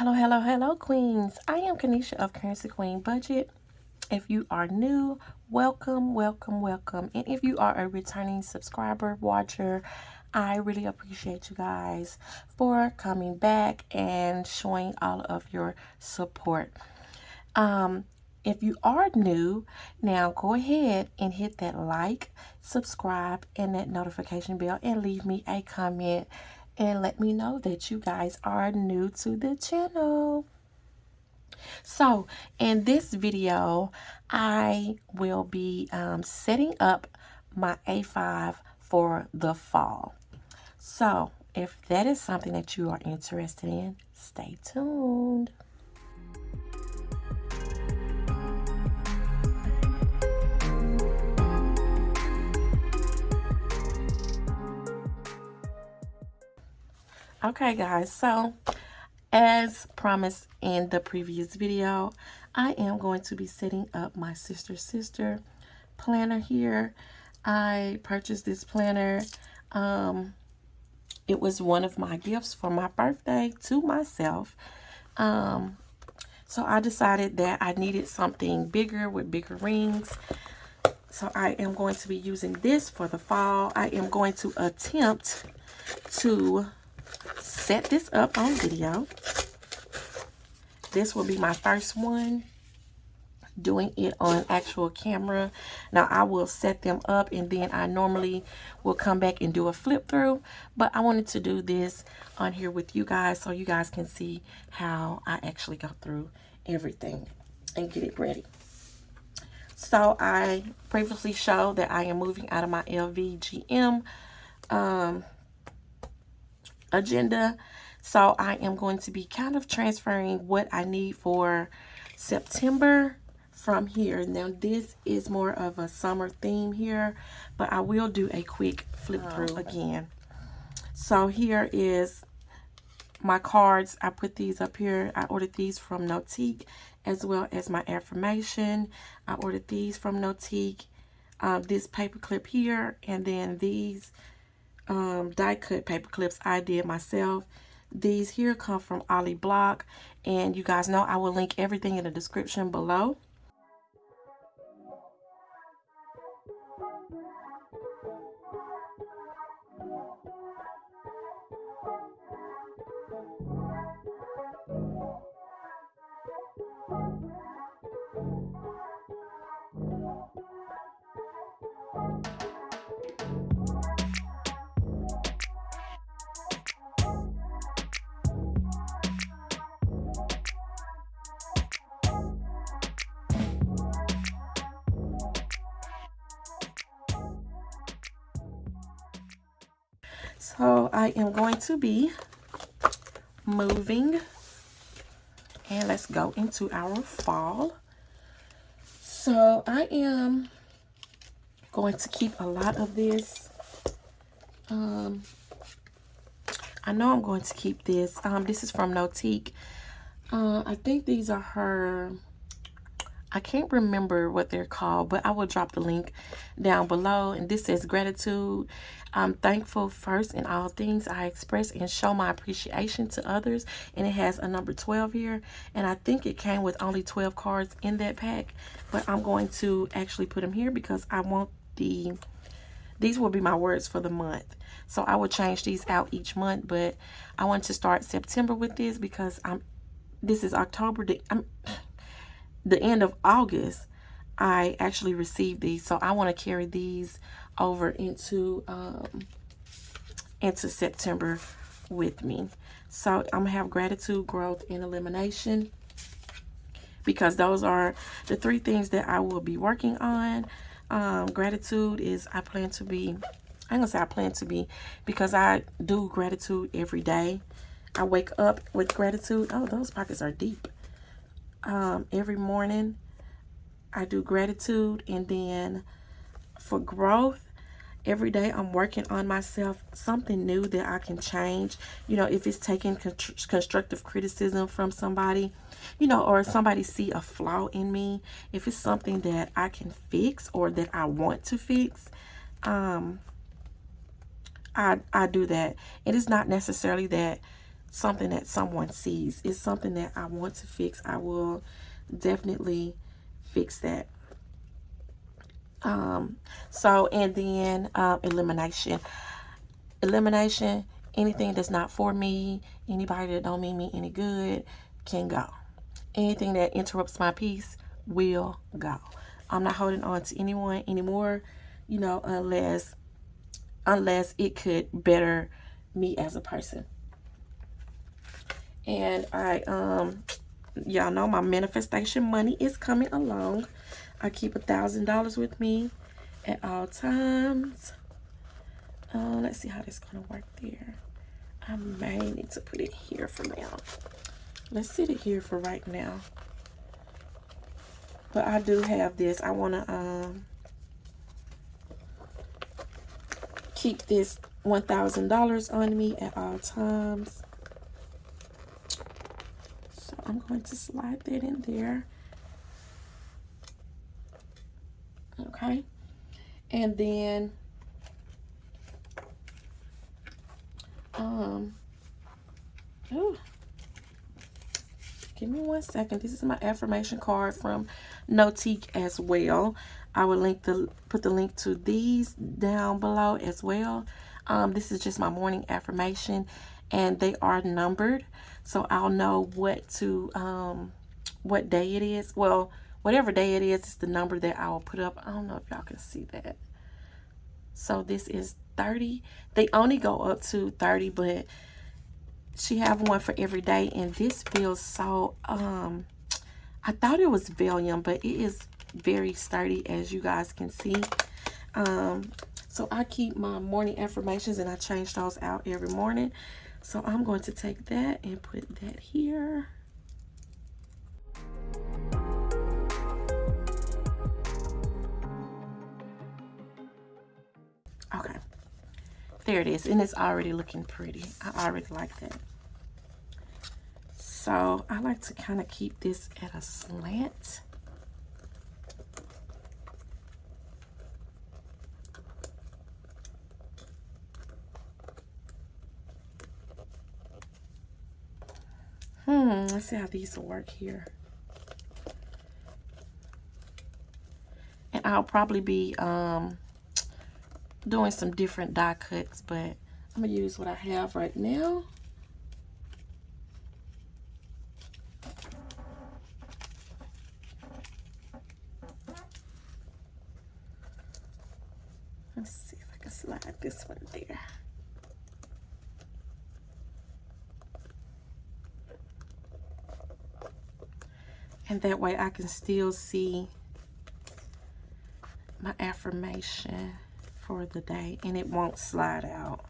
Hello, hello, hello, queens. I am Kanisha of Currency Queen Budget. If you are new, welcome, welcome, welcome. And if you are a returning subscriber, watcher, I really appreciate you guys for coming back and showing all of your support. Um, if you are new, now go ahead and hit that like, subscribe, and that notification bell and leave me a comment and let me know that you guys are new to the channel. So in this video, I will be um, setting up my A5 for the fall. So if that is something that you are interested in, stay tuned. Okay, guys, so as promised in the previous video, I am going to be setting up my sister sister planner here. I purchased this planner. Um, it was one of my gifts for my birthday to myself. Um, so I decided that I needed something bigger with bigger rings. So I am going to be using this for the fall. I am going to attempt to set this up on video. This will be my first one doing it on actual camera. Now I will set them up and then I normally will come back and do a flip through. But I wanted to do this on here with you guys so you guys can see how I actually go through everything and get it ready. So I previously showed that I am moving out of my LVGM um, agenda. So I am going to be kind of transferring what I need for September from here. Now this is more of a summer theme here, but I will do a quick flip oh, through again. So here is my cards. I put these up here. I ordered these from Notique as well as my affirmation. I ordered these from Notique. Uh, this paper clip here and then these um, die cut paper clips I did myself. These here come from Ollie Block. And you guys know I will link everything in the description below. I am going to be moving and let's go into our fall. So I am going to keep a lot of this. Um, I know I'm going to keep this. Um, this is from Notique. Uh, I think these are her I can't remember what they're called, but I will drop the link down below. And this says gratitude. I'm thankful first in all things I express and show my appreciation to others. And it has a number 12 here. And I think it came with only 12 cards in that pack. But I'm going to actually put them here because I want the, these will be my words for the month. So I will change these out each month. But I want to start September with this because I'm, this is October. I'm, the end of August, I actually received these. So I want to carry these over into um, into September with me. So I'm going to have gratitude, growth, and elimination because those are the three things that I will be working on. Um, gratitude is I plan to be, I'm going to say I plan to be because I do gratitude every day. I wake up with gratitude. Oh, those pockets are deep um, every morning. I do gratitude and then for growth, every day I'm working on myself, something new that I can change. You know, if it's taking constructive criticism from somebody, you know, or somebody see a flaw in me, if it's something that I can fix or that I want to fix, um, I, I do that. It is not necessarily that something that someone sees. It's something that I want to fix. I will definitely fix that. Um, so, and then um, elimination. Elimination, anything that's not for me, anybody that don't mean me any good can go. Anything that interrupts my peace will go. I'm not holding on to anyone anymore, you know, unless unless it could better me as a person. And I um y'all know my manifestation money is coming along. I keep a thousand dollars with me at all times. Uh, let's see how this is gonna work there. I may need to put it here for now. Let's sit it here for right now. But I do have this. I want to um, keep this $1,000 on me at all times. I'm going to slide that in there. Okay. And then um oh give me one second. This is my affirmation card from Notique as well. I will link the put the link to these down below as well. Um, this is just my morning affirmation and they are numbered so I'll know what to um, what day it is. Well whatever day it is it's the number that I will put up. I don't know if y'all can see that. So this is 30 they only go up to 30 but she have one for every day and this feels so um i thought it was vellum but it is very sturdy as you guys can see. Um so i keep my morning affirmations and i change those out every morning so i'm going to take that and put that here. Okay. There it is and it's already looking pretty. I already like that. So I like to kind of keep this at a slant. Hmm, let's see how these will work here. And I'll probably be um, doing some different die cuts, but I'm going to use what I have right now. Let's see if I can slide this one there. And that way I can still see my affirmation for the day and it won't slide out.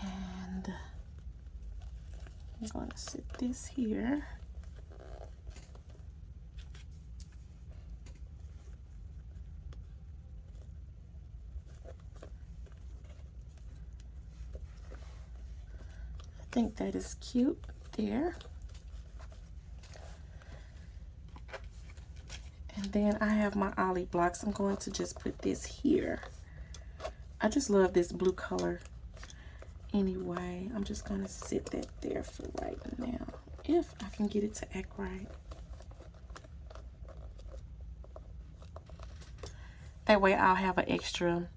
And I'm going to sit this here. Think that is cute there. And then I have my ollie blocks. I'm going to just put this here. I just love this blue color. Anyway, I'm just going to sit that there for right now. If I can get it to act right. That way I'll have an extra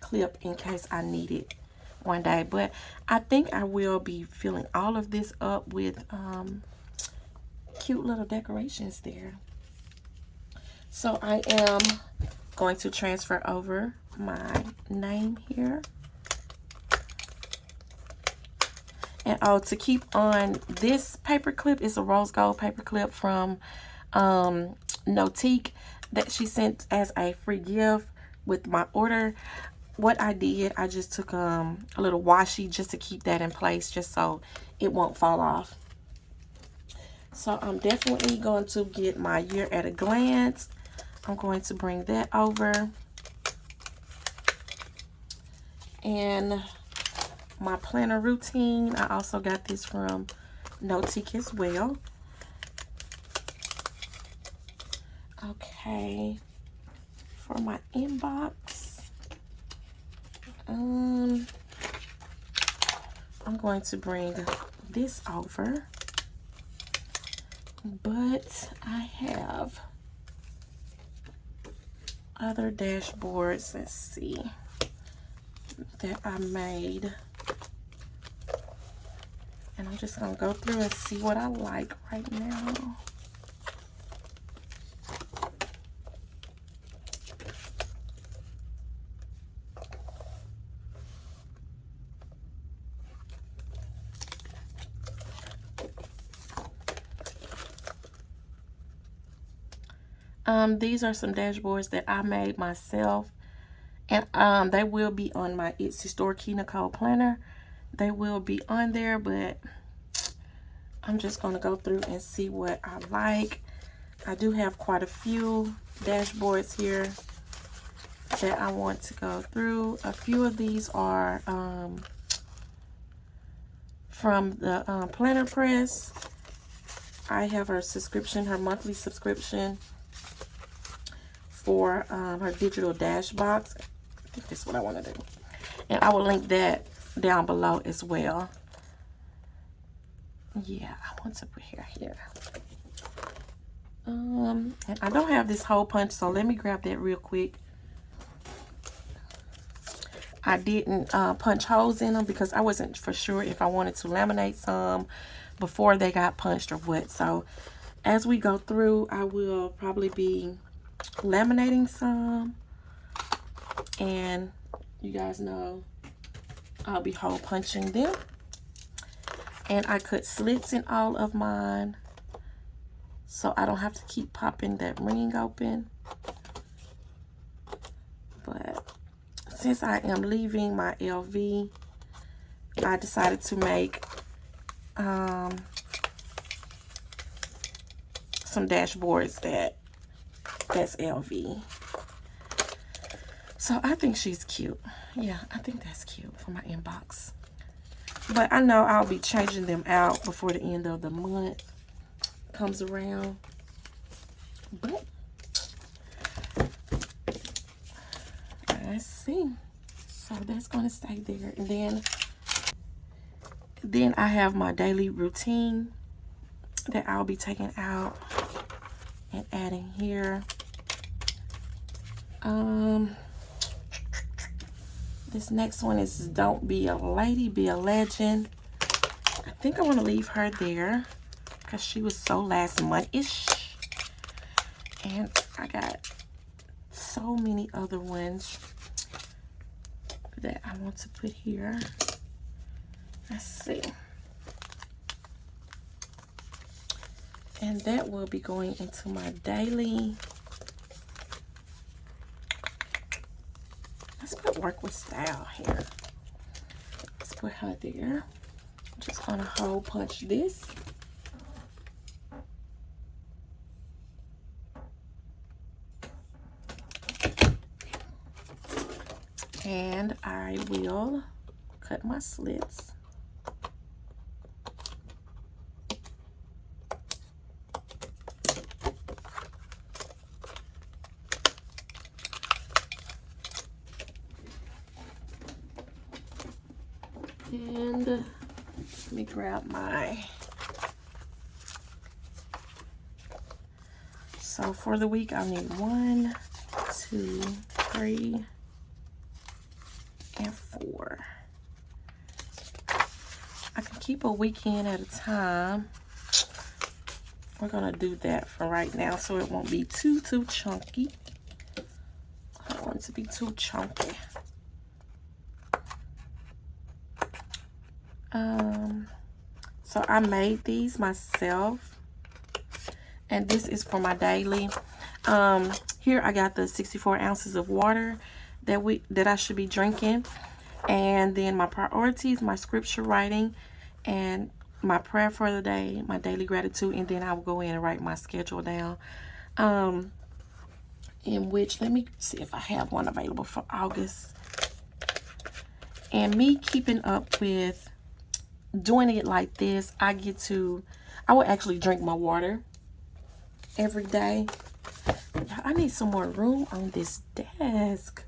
clip in case I need it one day. But I think I will be filling all of this up with um, cute little decorations there. So I am going to transfer over my name here. And oh, to keep on this paper clip is a rose gold paper clip from um, Notique that she sent as a free gift with my order what I did, I just took um, a little washi just to keep that in place, just so it won't fall off. So I'm definitely going to get my year at a glance. I'm going to bring that over. And my planner routine, I also got this from Notique as well. Okay, for my inbox, Um, I'm going to bring this over. But I have other dashboards, let's see, that I made. And I'm just going to go through and see what I like right now. Um, these are some dashboards that I made myself. And um, they will be on my Etsy store, Key Nicole Planner. They will be on there, but I'm just going to go through and see what I like. I do have quite a few dashboards here that I want to go through. A few of these are um, from the um, Planner Press. I have her subscription, her monthly subscription for um, her digital dash box. I think that's what I want to do. And I will link that down below as well. Yeah, I want to put here here. Um, and I don't have this hole punch, so let me grab that real quick. I didn't uh, punch holes in them because I wasn't for sure if I wanted to laminate some before they got punched or what. So as we go through, I will probably be laminating some. And you guys know I'll be hole punching them. And I cut slits in all of mine. So I don't have to keep popping that ring open. But since I am leaving my LV, I decided to make um, some dashboards that that's LV. So I think she's cute. Yeah, I think that's cute for my inbox. But I know I'll be changing them out before the end of the month comes around. But let's see. So that's going to stay there. And then, then I have my daily routine that I'll be taking out and adding here. Um, this next one is Don't Be a Lady, Be a Legend. I think I want to leave her there because she was so last month-ish. And I got so many other ones that I want to put here. Let's see. And that will be going into my daily let's put work with style here. Let's put her there. I'm just gonna hole punch this. And I will cut my slits. And let me grab my, so for the week I'll need one, two, three, and four. I can keep a weekend at a time. We're gonna do that for right now so it won't be too, too chunky. I don't want it to be too chunky. Um, so I made these myself. And this is for my daily. Um, here I got the 64 ounces of water that we that I should be drinking. And then my priorities, my scripture writing, and my prayer for the day, my daily gratitude, and then I will go in and write my schedule down. Um, in which, let me see if I have one available for August. And me keeping up with doing it like this, I get to, I will actually drink my water every day. I need some more room on this desk.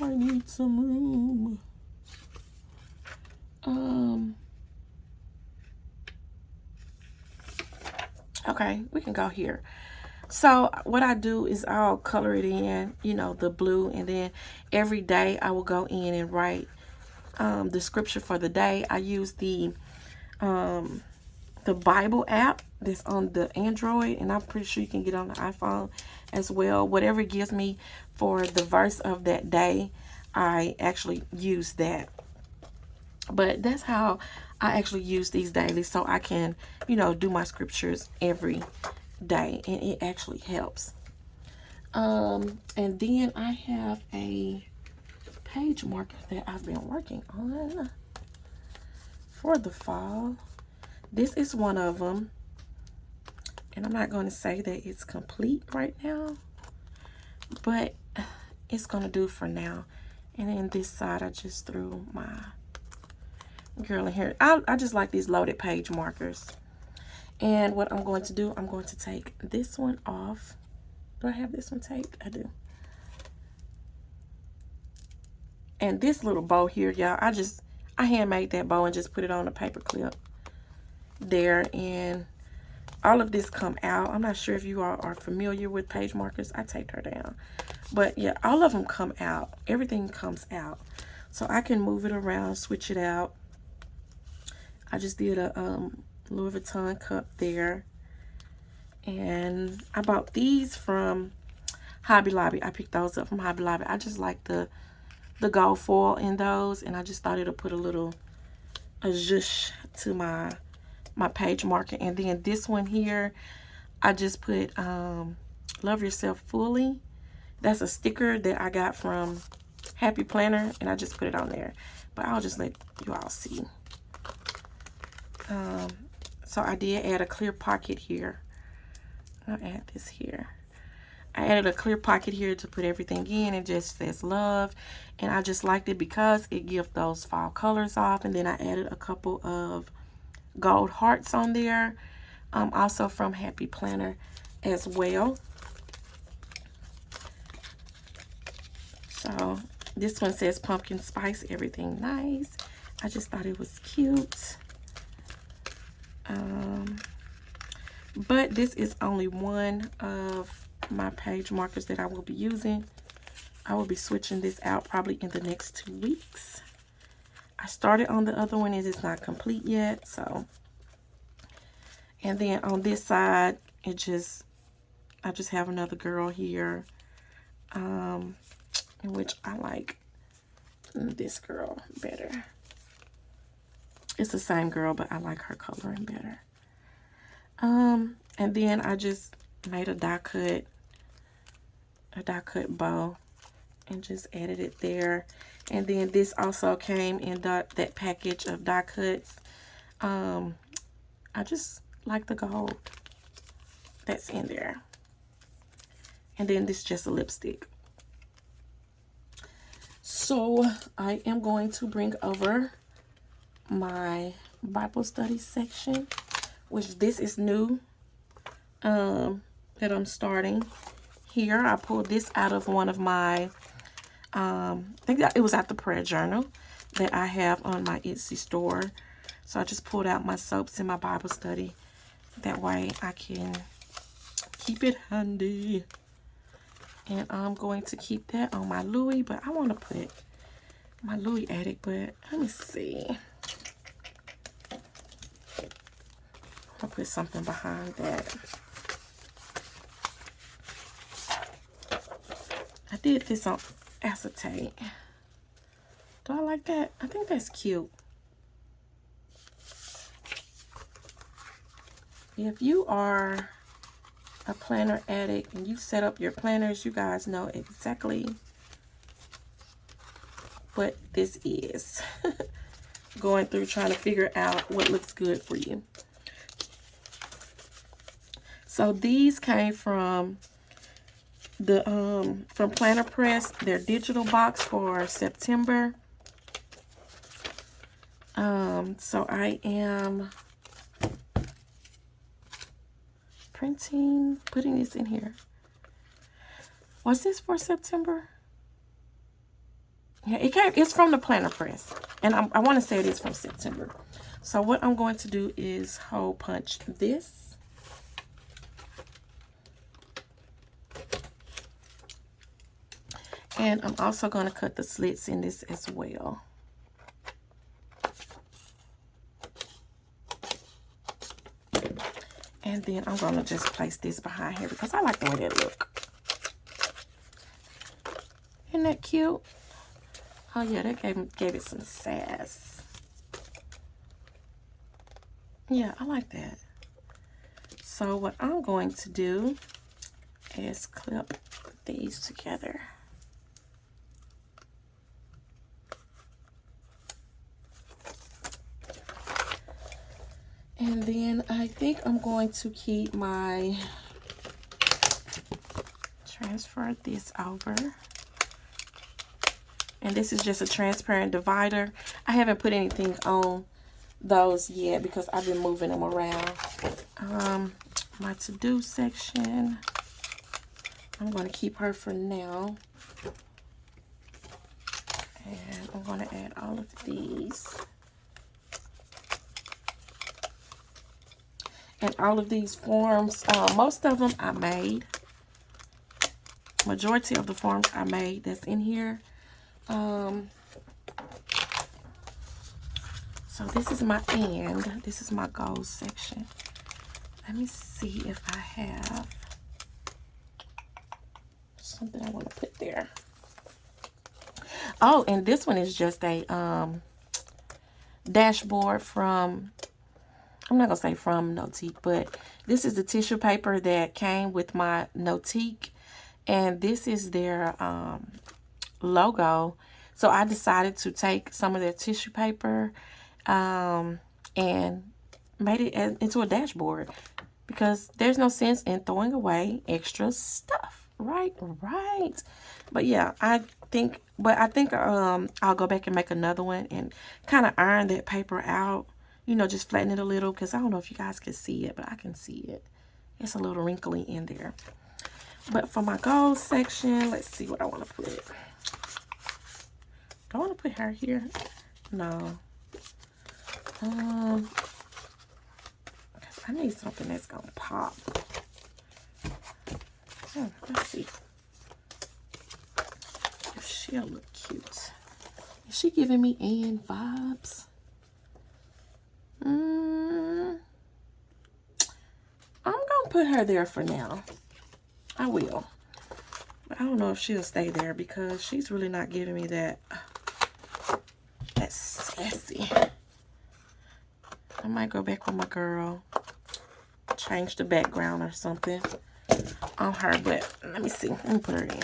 I need some room. Um. Okay, we can go here. So what I do is I'll color it in, you know, the blue. And then every day I will go in and write um, the scripture for the day. I use the um, the Bible app that's on the Android. And I'm pretty sure you can get on the iPhone as well. Whatever gives me for the verse of that day, I actually use that. But that's how I actually use these daily so I can, you know, do my scriptures every day. And it actually helps. Um, and then I have a page marker that I've been working on for the fall. This is one of them. And I'm not going to say that it's complete right now. But it's going to do for now. And then this side, I just threw my girl in here. I, I just like these loaded page markers. And what I'm going to do, I'm going to take this one off. Do I have this one taped? I do. And this little bow here, y'all, I just, I handmade that bow and just put it on a paper clip there. And all of this come out. I'm not sure if you all are familiar with page markers. I taped her down. But yeah, all of them come out. Everything comes out. So I can move it around, switch it out. I just did a um, Louis Vuitton cup there. And I bought these from Hobby Lobby. I picked those up from Hobby Lobby. I just like the the gold foil in those. And I just thought it'll put a little a zhuzh to my my page marker. And then this one here, I just put um, Love Yourself Fully. That's a sticker that I got from Happy Planner. And I just put it on there. But I'll just let you all see. Um, so I did add a clear pocket here. I'll add this here. I added a clear pocket here to put everything in. It just says love. And I just liked it because it gives those fall colors off. And then I added a couple of gold hearts on there. Um, also from Happy Planner as well. So this one says pumpkin spice, everything nice. I just thought it was cute. Um, but this is only one of my page markers that I will be using. I will be switching this out probably in the next two weeks. I started on the other one. Is It is not complete yet. So, and then on this side, it just, I just have another girl here. Um, in which I like this girl better. It's the same girl, but I like her coloring better. Um, and then I just made a die cut, a die cut bow and just added it there. And then this also came in the, that package of die cuts. Um, I just like the gold that's in there. And then this is just a lipstick. So I am going to bring over my Bible study section, which this is new um, that I'm starting here. I pulled this out of one of my, um, I think that it was at the prayer journal that I have on my Etsy store. So I just pulled out my soaps in my Bible study. That way I can keep it handy. And I'm going to keep that on my Louis, but I want to put my Louis Addict, but let me see. I'll put something behind that. I did this on acetate. Do I like that? I think that's cute. If you are a planner addict and you set up your planners, you guys know exactly what this is. Going through trying to figure out what looks good for you. So these came from the um from Planner Press, their digital box for September. Um, so I am printing, putting this in here. Was this for September? Yeah, it came, it's from the Planner Press. And I, I want to say it is from September. So what I'm going to do is hole punch this. And I'm also going to cut the slits in this as well. And then I'm going to just place this behind here because I like the way that look. Isn't that cute? Oh yeah, that gave, gave it some sass. Yeah, I like that. So what I'm going to do is clip these together. And then I think I'm going to keep my, transfer this over. And this is just a transparent divider. I haven't put anything on those yet because I've been moving them around. Um, my to-do section. I'm going to keep her for now. And I'm going to add all of these. And all of these forms, uh, most of them I made. Majority of the forms I made that's in here. Um, so this is my end. This is my goals section. Let me see if I have something I want to put there. Oh, and this one is just a um, dashboard from I'm not going to say from Notique, but this is the tissue paper that came with my Notique. And this is their um, logo. So I decided to take some of their tissue paper um, and made it into a dashboard. Because there's no sense in throwing away extra stuff. Right, right. But yeah, I think, but I think um, I'll go back and make another one and kind of iron that paper out you know, just flatten it a little because I don't know if you guys can see it, but I can see it. It's a little wrinkly in there. But for my gold section, let's see what I want to put. Do I want to put her here? No. Um, I need something that's going to pop. Hmm, let's see. If she'll look cute. Is she giving me Anne vibes? Mm, I'm going to put her there for now. I will. But I don't know if she'll stay there because she's really not giving me that, that sassy. I might go back with my girl. Change the background or something on her. But let me see. Let me put her in.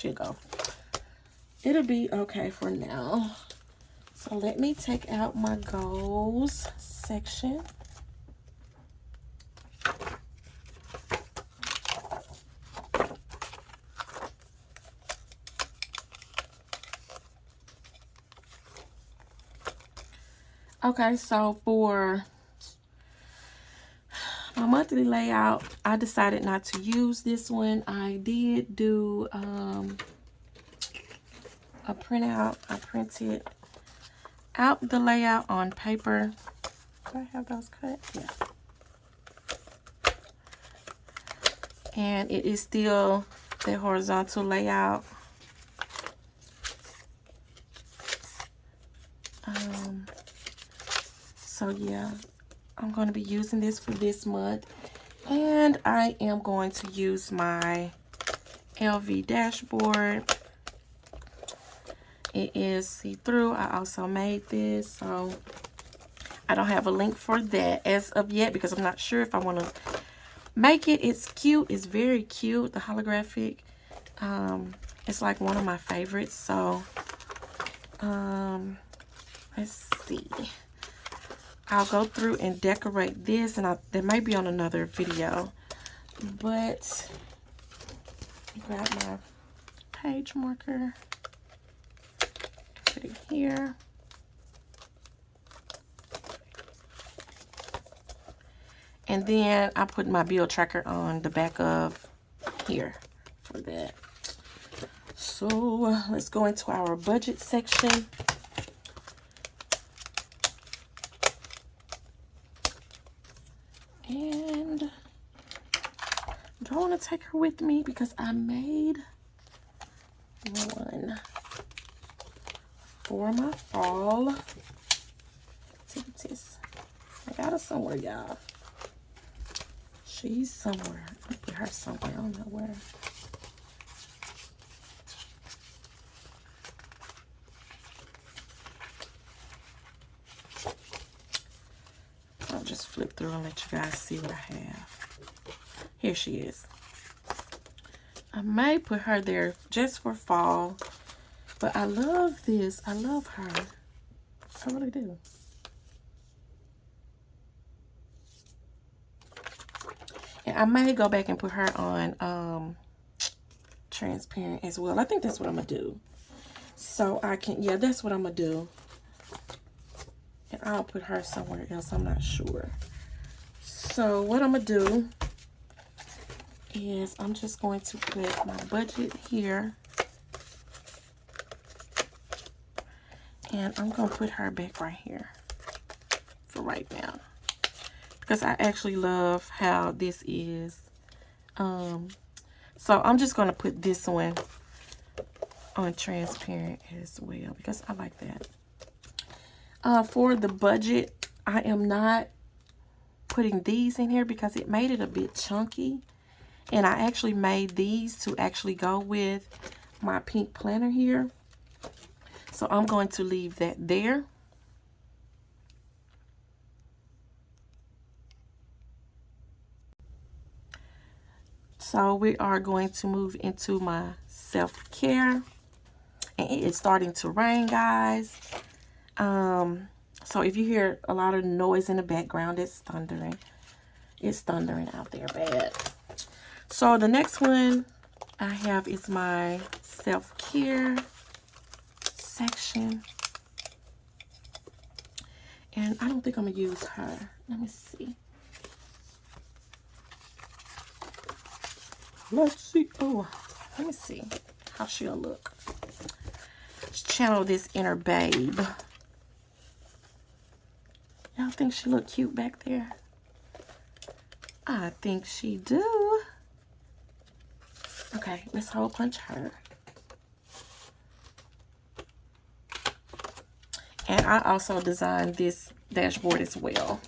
should go. It'll be okay for now. So let me take out my goals section. Okay, so for my monthly layout i decided not to use this one i did do um, a printout i printed out the layout on paper do i have those cut yeah and it is still the horizontal layout um so yeah I'm going to be using this for this month. And I am going to use my LV dashboard. It is see-through. I also made this, so I don't have a link for that as of yet because I'm not sure if I want to make it. It's cute. It's very cute, the holographic. Um, it's like one of my favorites, so um, let's see. I'll go through and decorate this, and I, they may be on another video. But, grab my page marker, it here. And then I put my bill tracker on the back of here for that. So let's go into our budget section. And do I want to take her with me because I made one for my fall activities. I got her somewhere, y'all. She's somewhere. I put her somewhere. I don't know where. I'll just flip through and let you guys see what I have. Here she is. I may put her there just for fall. But I love this. I love her. I really do. And I may go back and put her on um, transparent as well. I think that's what I'm going to do. So I can, yeah, that's what I'm going to do. And I'll put her somewhere else. I'm not sure. So what I'm going to do is I'm just going to put my budget here. And I'm going to put her back right here for right now. Because I actually love how this is. Um, so I'm just going to put this one on transparent as well. Because I like that. Uh, for the budget, I am not putting these in here because it made it a bit chunky. And I actually made these to actually go with my pink planner here. So I'm going to leave that there. So we are going to move into my self-care. And it is starting to rain, guys. Um, so if you hear a lot of noise in the background, it's thundering. It's thundering out there bad. So the next one I have is my self-care section. And I don't think I'm going to use her. Let me see. Let's see. Oh, let me see how she'll look. Let's channel this inner babe. Y'all think she look cute back there? I think she do. Okay, let's hole punch her. And I also designed this dashboard as well.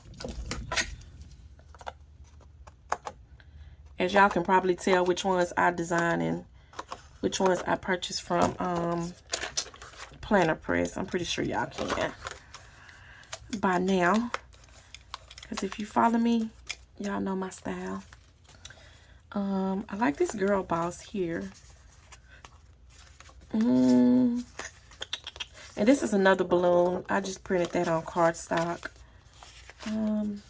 As y'all can probably tell which ones I designed and which ones I purchased from um, Planner Press. I'm pretty sure y'all can by now. Because if you follow me, y'all know my style. Um, I like this girl boss here. Mm, and this is another balloon. I just printed that on cardstock. Um,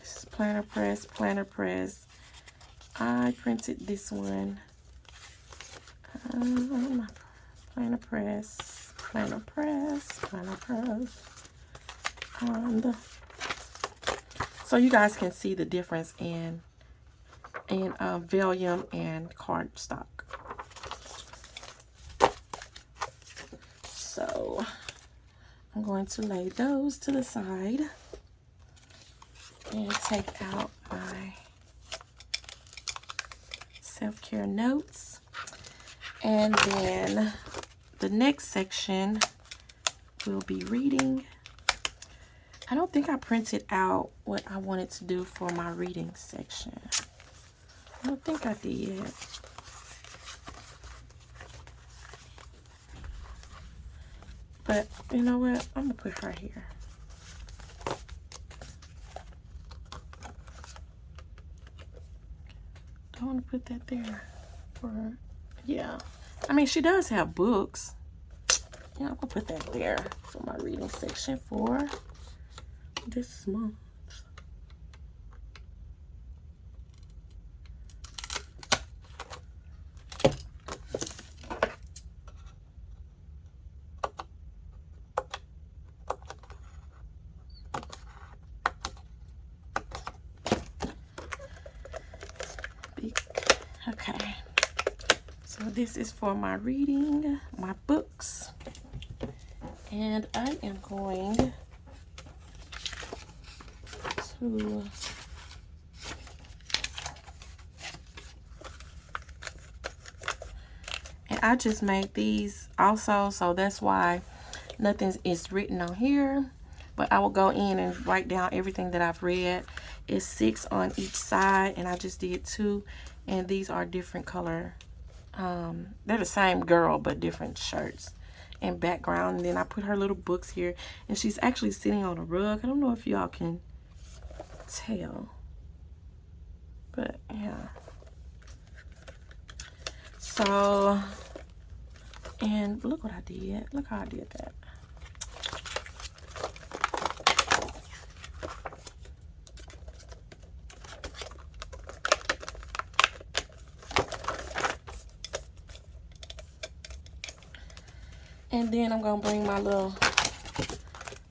this is Planner Press, Planner Press. I printed this one. Um, Planner Press, Planner Press, Planner Press. And so you guys can see the difference in in uh, vellum and cardstock. So I'm going to lay those to the side and take out my self-care notes. And then the next section will be reading. I don't think I printed out what I wanted to do for my reading section. I don't think I did. But you know what? I'm going to put her here. Don't want to put that there. For, yeah. I mean, she does have books. Yeah, I'm going to put that there for my reading section for this month. So this is for my reading, my books. And I am going to and I just made these also so that's why nothing is written on here. But I will go in and write down everything that I've read. It's six on each side and I just did two. And these are different color um, they're the same girl but different shirts and background. And then I put her little books here and she's actually sitting on a rug. I don't know if y'all can tell but yeah. So and look what I did. Look how I did that And then I'm going to bring my little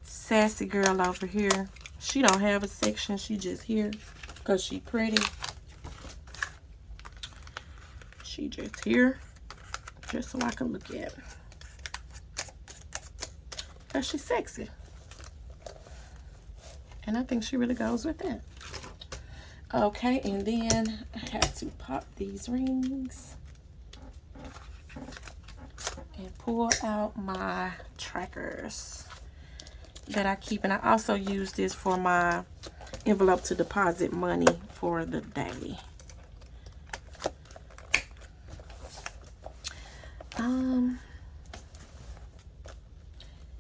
sassy girl over here. She don't have a section. She just here because she pretty. She just here just so I can look at her. Because she's sexy. And I think she really goes with that. Okay, and then I have to pop these rings and pull out my trackers that I keep. And I also use this for my envelope to deposit money for the day. Um,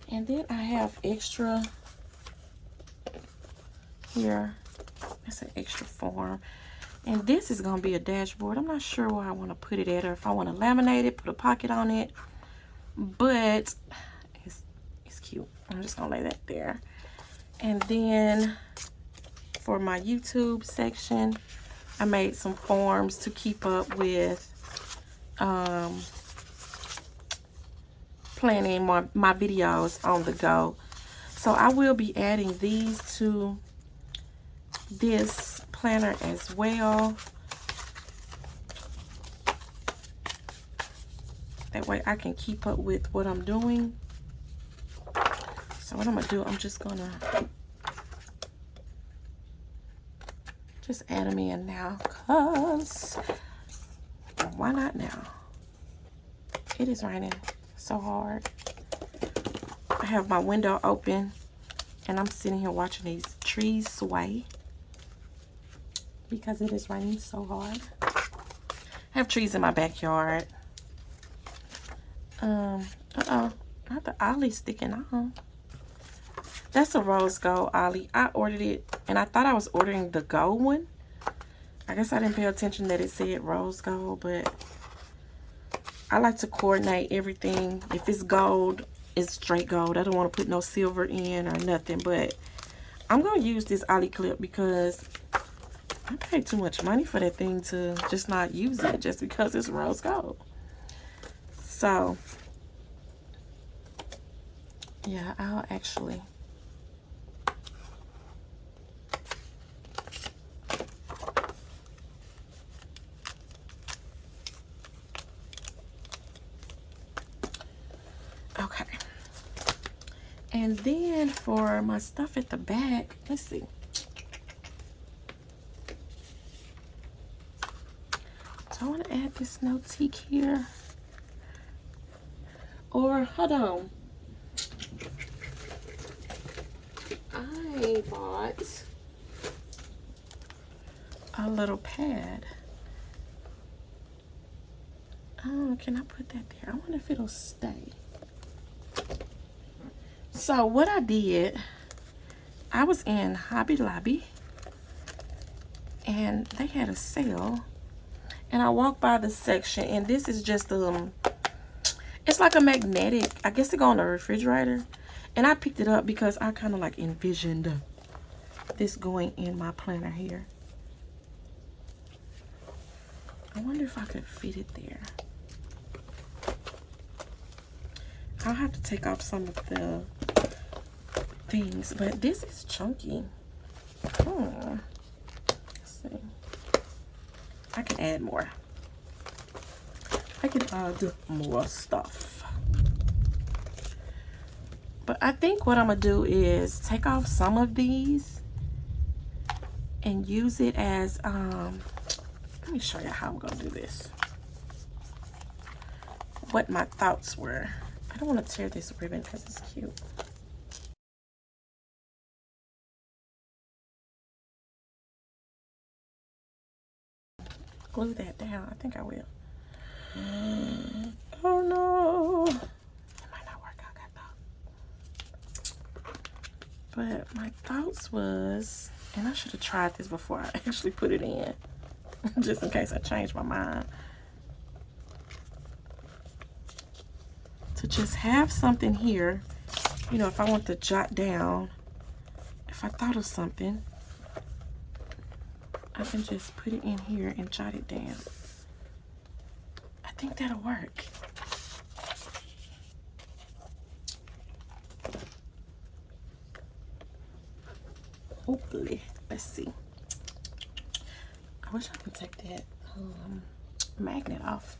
and then I have extra here. That's an extra form. And this is going to be a dashboard. I'm not sure where I want to put it at or if I want to laminate it, put a pocket on it but it's, it's cute. I'm just gonna lay that there. And then for my YouTube section, I made some forms to keep up with um, planning my, my videos on the go. So I will be adding these to this planner as well. That way I can keep up with what I'm doing. So what I'm going to do, I'm just going to just add them in now because why not now? It is raining so hard. I have my window open and I'm sitting here watching these trees sway because it is raining so hard. I have trees in my backyard um, uh-oh, not the ollie sticking on. That's a rose gold ollie. I ordered it, and I thought I was ordering the gold one. I guess I didn't pay attention that it said rose gold, but I like to coordinate everything. If it's gold, it's straight gold. I don't want to put no silver in or nothing, but I'm going to use this ollie clip because I paid too much money for that thing to just not use it just because it's rose gold. So, yeah, I'll actually Okay. And then for my stuff at the back, let's see. I want to add this Notique here. Or, hold on. I bought a little pad. Oh, can I put that there? I wonder if it'll stay. So what I did, I was in Hobby Lobby and they had a sale and I walked by the section and this is just um it's like a magnetic. I guess it go on the refrigerator. And I picked it up because I kind of like envisioned this going in my planner here. I wonder if I could fit it there. I'll have to take off some of the things, but this is chunky. Hmm. See. I can add more. I can add more stuff. But I think what I'm going to do is take off some of these and use it as, um, let me show you how I'm going to do this. What my thoughts were. I don't want to tear this ribbon because it's cute. glue that down. I think I will. Oh no. It might not work out that though. But my thoughts was, and I should have tried this before I actually put it in. Just in case I change my mind. To just have something here, you know, if I want to jot down, if I thought of something, I can just put it in here and jot it down. I think that'll work. Hopefully. Let's see. I wish I could take that um, magnet off.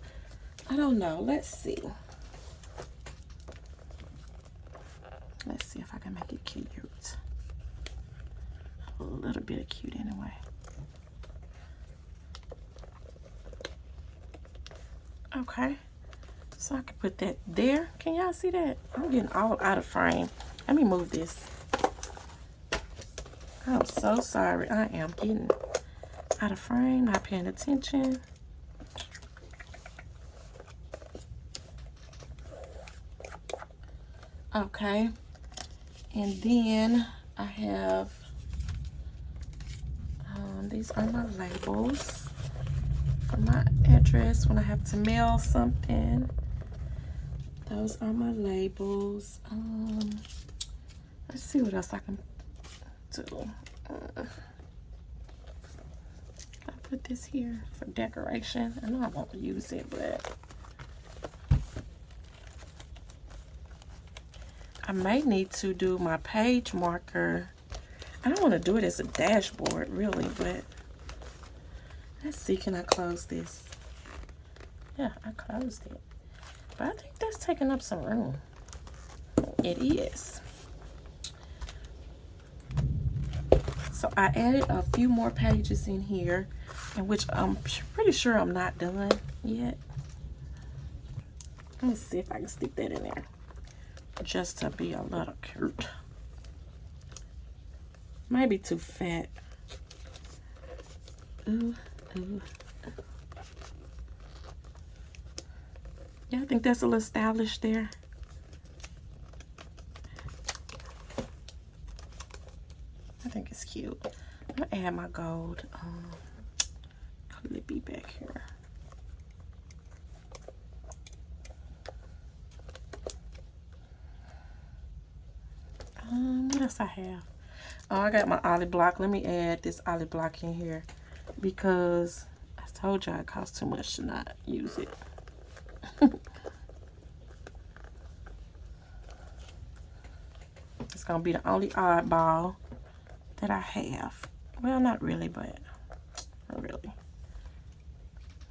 I don't know. Let's see. Let's see if I can make it cute. A little bit of cute anyway. Okay. So I can put that there. Can y'all see that? I'm getting all out of frame. Let me move this. I'm so sorry. I am getting out of frame, not paying attention. Okay. And then I have, um, these are my labels for my address when I have to mail something. Those are my labels. Um, let's see what else I can do. Uh, I put this here for decoration. I know I won't use it, but I may need to do my page marker. I don't want to do it as a dashboard, really, but Let's see, can I close this? Yeah, I closed it. But I think that's taking up some room. It is. So I added a few more pages in here, in which I'm pretty sure I'm not done yet. Let me see if I can stick that in there. Just to be a little cute. Maybe too fat. Ooh, Ooh. Yeah, I think that's a little stylish there. I think it's cute. I'm gonna add my gold um, clippy back here. Um, what else I have? Oh, I got my ollie block. Let me add this ollie block in here because I told you it costs too much to not use it. it's gonna be the only oddball that I have. Well, not really, but not really.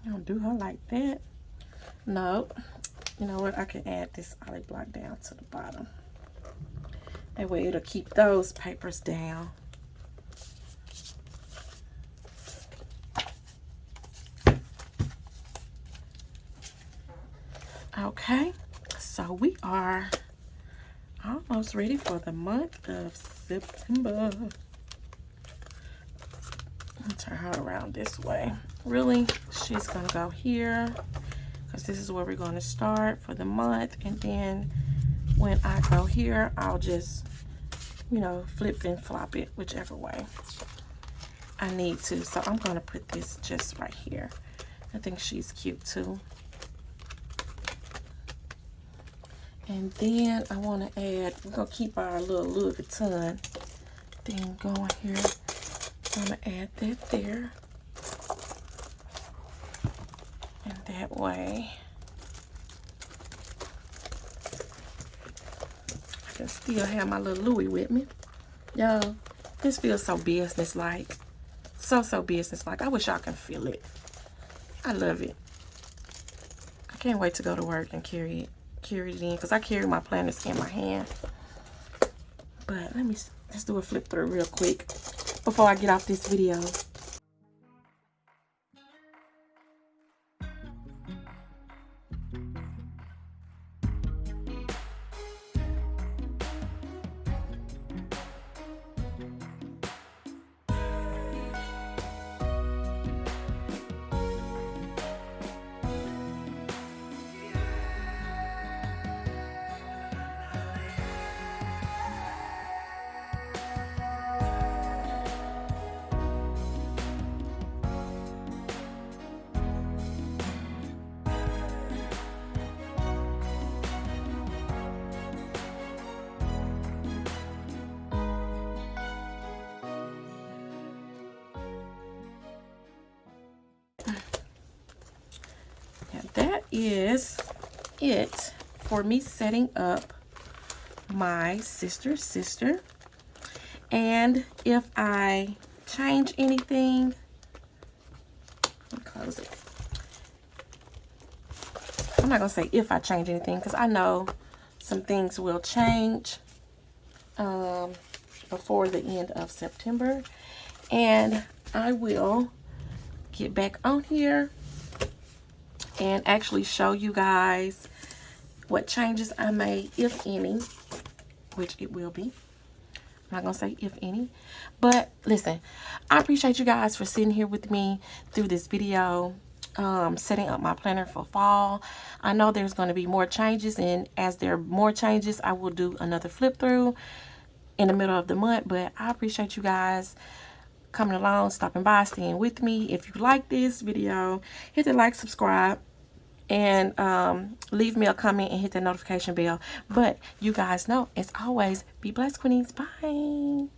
You don't do her like that. No. You know what? I can add this ollie block down to the bottom. That way it'll keep those papers down. Okay, so we are almost ready for the month of September. turn her around this way. Really, she's gonna go here because this is where we're gonna start for the month. And then when I go here, I'll just, you know, flip and flop it whichever way I need to. So I'm gonna put this just right here. I think she's cute too. And then I want to add, we're going to keep our little Louis Vuitton thing going here. I'm going to add that there. And that way, I can still have my little Louis with me. Yo, this feels so business-like. So, so business-like. I wish y'all can feel it. I love it. I can't wait to go to work and carry it, it in because I carry my planners in my hand. But let me, let's do a flip through real quick before I get off this video. Is it for me setting up my sister's sister. And if I change anything, close it. I'm not to say if I change anything because I know some things will change um, before the end of September. And I will get back on here and actually show you guys what changes I made, if any, which it will be. I'm not going to say if any. But listen, I appreciate you guys for sitting here with me through this video, um, setting up my planner for fall. I know there's going to be more changes, and as there are more changes, I will do another flip through in the middle of the month. But I appreciate you guys coming along, stopping by, staying with me. If you like this video, hit the like, subscribe and um, leave me a comment and hit the notification bell. But you guys know, as always, be blessed, Queenies. Bye.